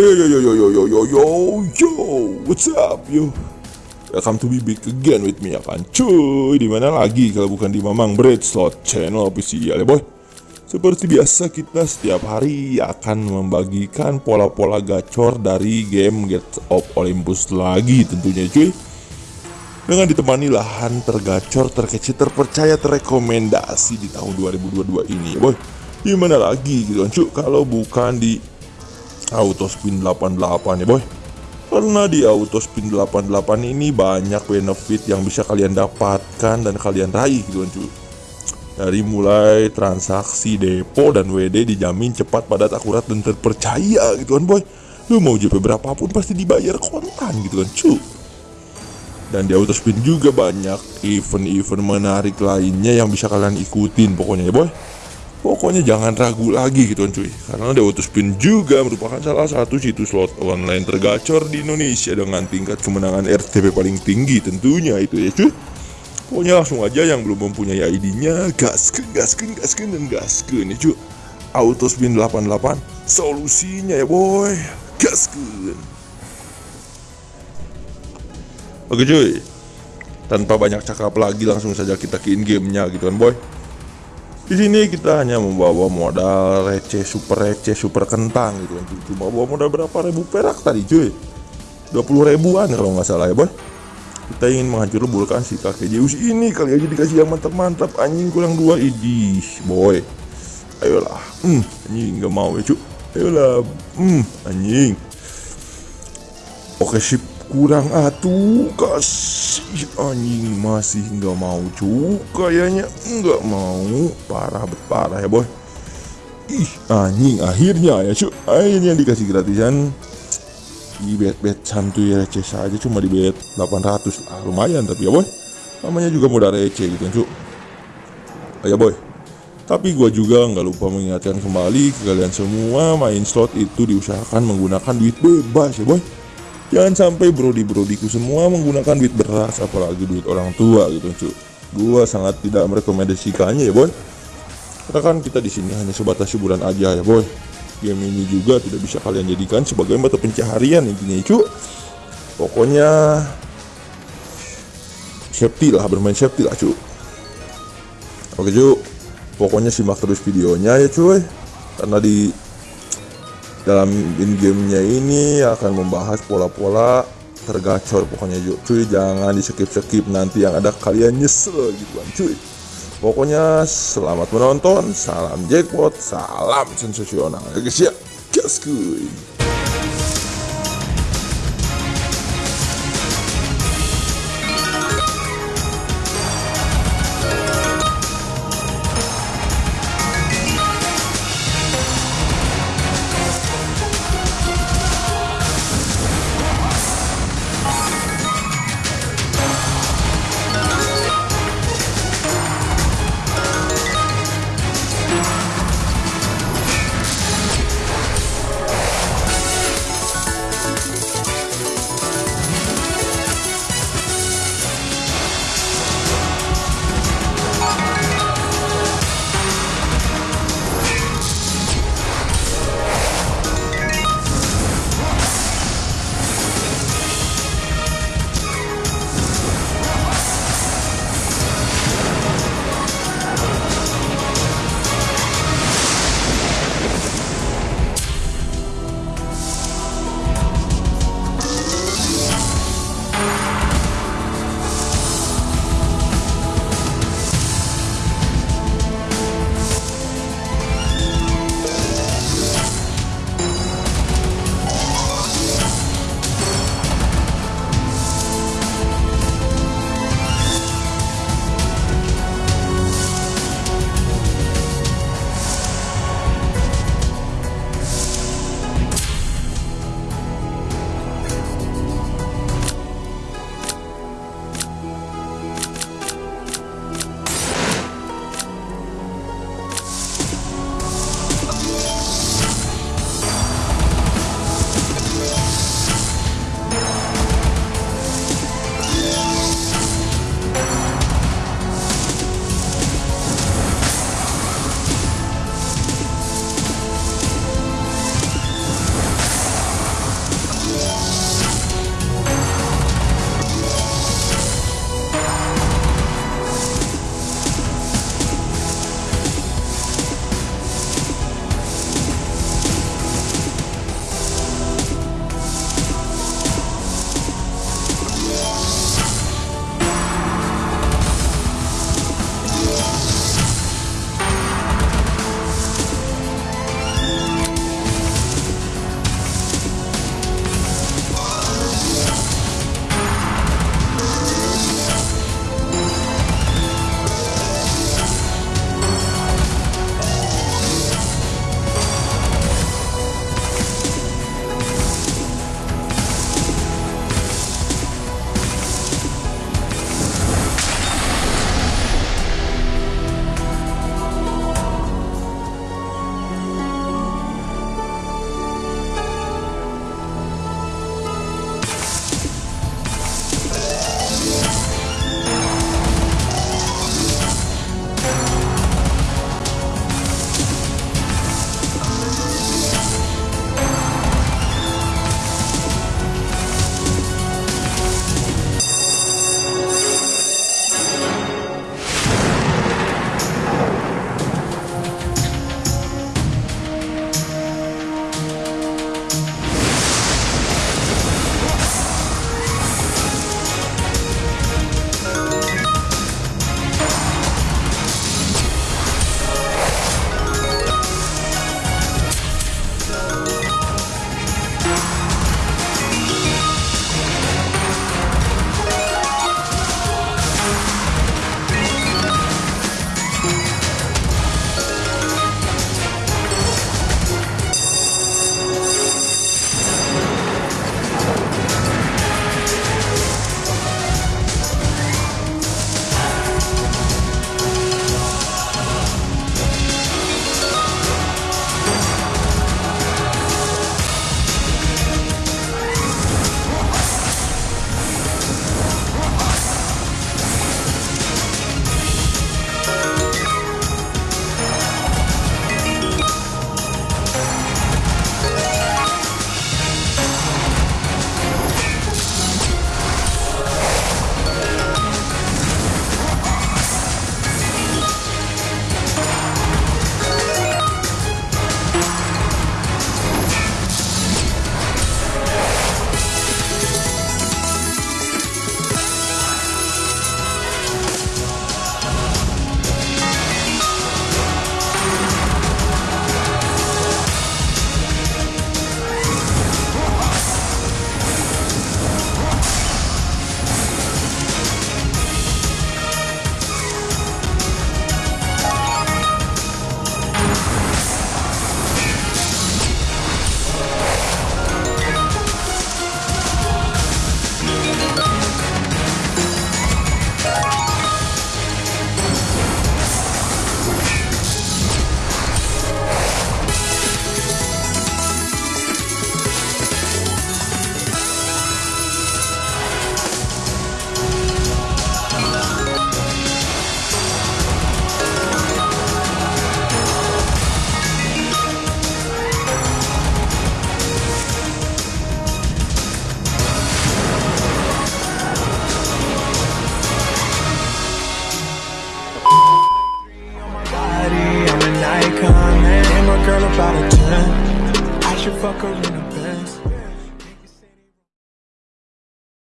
Yo yo yo yo yo yo yo yo yo What's up yo? Welcome to be back again with me ya kan Cuy Di mana lagi kalau bukan di Mamang Bread Slot Channel official ya boy? Seperti biasa kita setiap hari akan membagikan pola-pola gacor dari game Get of Olympus lagi tentunya cuy. Dengan ditemani lahan tergacor, terkece, terpercaya, terrekomendasi di tahun 2022 ini ya boy. Gimana lagi gitu kan cuy? Kalau bukan di Autospin 88 ya boy. Karena di Autospin 88 ini banyak benefit yang bisa kalian dapatkan dan kalian raih gitu kan cuy. Dari mulai transaksi depo dan WD dijamin cepat padat akurat dan terpercaya gitu kan boy. Lu mau JP berapapun pasti dibayar kontan gitu kan cuy. Dan di Autospin juga banyak event-event menarik lainnya yang bisa kalian ikutin pokoknya ya boy Pokoknya jangan ragu lagi gitu kan cuy. Karena The Autospin juga merupakan salah satu situs slot online tergacor di Indonesia Dengan tingkat kemenangan RTP paling tinggi tentunya itu ya cuy. Pokoknya langsung aja yang belum mempunyai ID-nya Gasken, gasken, gasken, dan gasken ya cuy. Autospin 88 Solusinya ya boy. Gasken Oke cuy. Tanpa banyak cakap lagi langsung saja kita ke in gamenya gitu kan boy di sini kita hanya membawa modal receh, super receh, super kentang gitu kan. Cuma bawa modal berapa ribu perak tadi cuy? 20 ribuan kalau nggak salah ya boy. Kita ingin menghancur leburkan si kakek Zeus ini kali aja dikasih yang mantap-mantap anjing kurang dua idih boy. Ayolah, hmm, anjing nggak mau ya cuy. Ayolah, hmm, anjing. Oke sip, kurang atuh kasih anjing. Masih nggak mau cuy kayaknya. Nggak mau. Parah parah ya boy. Ih anjing. Akhirnya ya cuy akhirnya dikasih gratisan. Di bet bet santuy receh saja cuma di bet 800 ah lumayan tapi ya boy. Namanya juga modal receh gitu cuy oh, ya boy. Tapi gua juga nggak lupa mengingatkan kembali ke kalian semua main slot itu diusahakan menggunakan duit bebas ya boy Jangan sampai brodi-brodiku semua menggunakan duit beras apalagi duit orang tua gitu cuy. Gua sangat tidak merekomendasikannya ya boy. Karena kan kita di sini hanya sebatas hiburan aja ya boy. Game ini juga tidak bisa kalian jadikan sebagai mata pencaharian intinya cuy. Pokoknya safety lah bermain safety lah cuy. Oke cuy. Pokoknya simak terus videonya ya cuy. Karena di dalam in gamenya ini akan membahas pola-pola tergacor pokoknya cuy jangan di skip skip nanti yang ada kalian nyesel gitu kan cuy. Pokoknya selamat menonton. Salam jackpot salam sensasional. Ya guys ya kuy